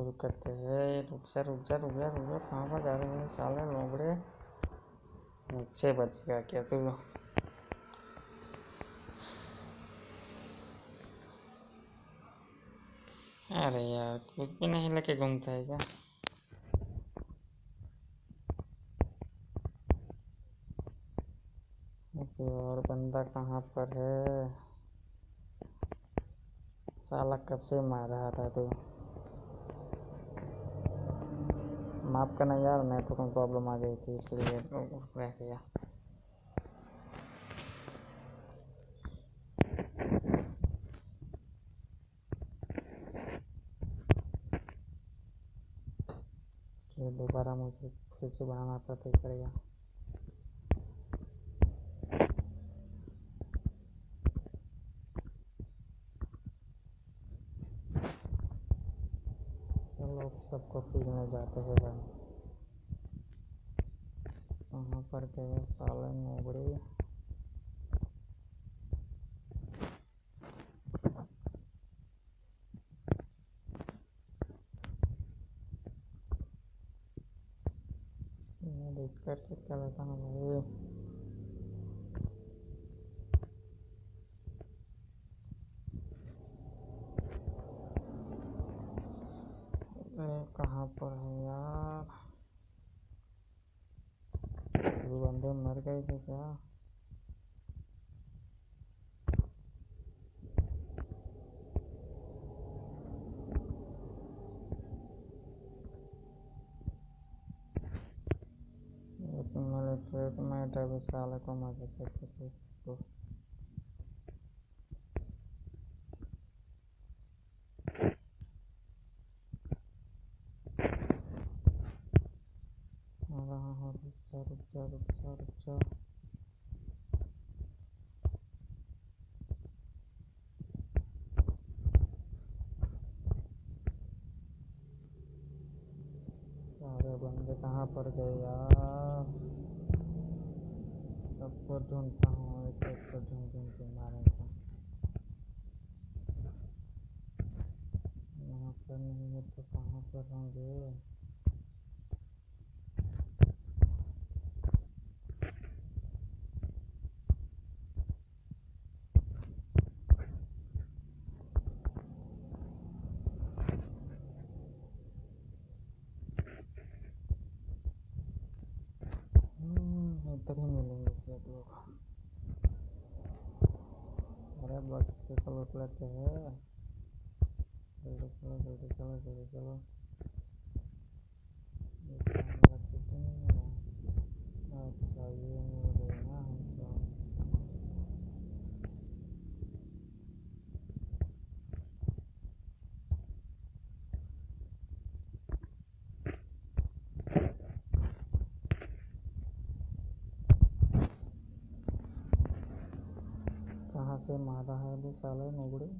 शुरू करते हैं। रुक जा रुक जा रुक जा रुक जा। कहाँ पर जा रहे हैं? साले लोबड़े नीचे बच गया क्या तू? अरे यार, कुछ भी नहीं, लेके घूमता है क्या? और बंदा कहाँ पर है? साला कब से मार रहा था तू? माफ़ करना यार मैं तो कोई प्रॉब्लम आ गई थी, इसलिए रह गया। दोबारा मुझे फिर से बनाना पड़ता पड़ेगा सब लोग सबको में जाते हैं भाई। वहाँ पर गए साले मोबड़े देख करके क्या बताना भाई अरे कहाँ पर है यार? ये बंदे मर गए थे क्या? में डबे साले को मज़े से तो रहा हूँ रुक जा रुक जा रुक सारे बंदे कहाँ पर गए यार? सबको ढूंढता हूँ, एक एक को ढूंढ ढूंढ के। मारेगा यहाँ पर नहीं है तो कहाँ पर होंगे? हम्म, ही मिलेंगे सब लोग अरे बस से चलो लेते हैं जल्दी चलो जल्दी चलो जल्दी चलो से माता है भी साले नोबड़े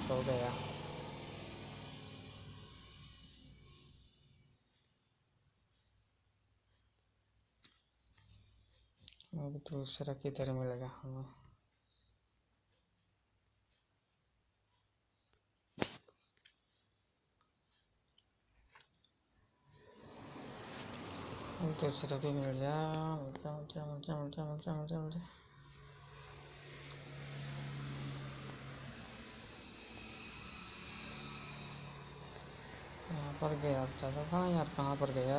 सो गया। अब दूसरा किधर मिलेगा हमें? दूसरा भी मिल जा यहाँ पर गया, ज़्यादा था यार कहाँ पर गया?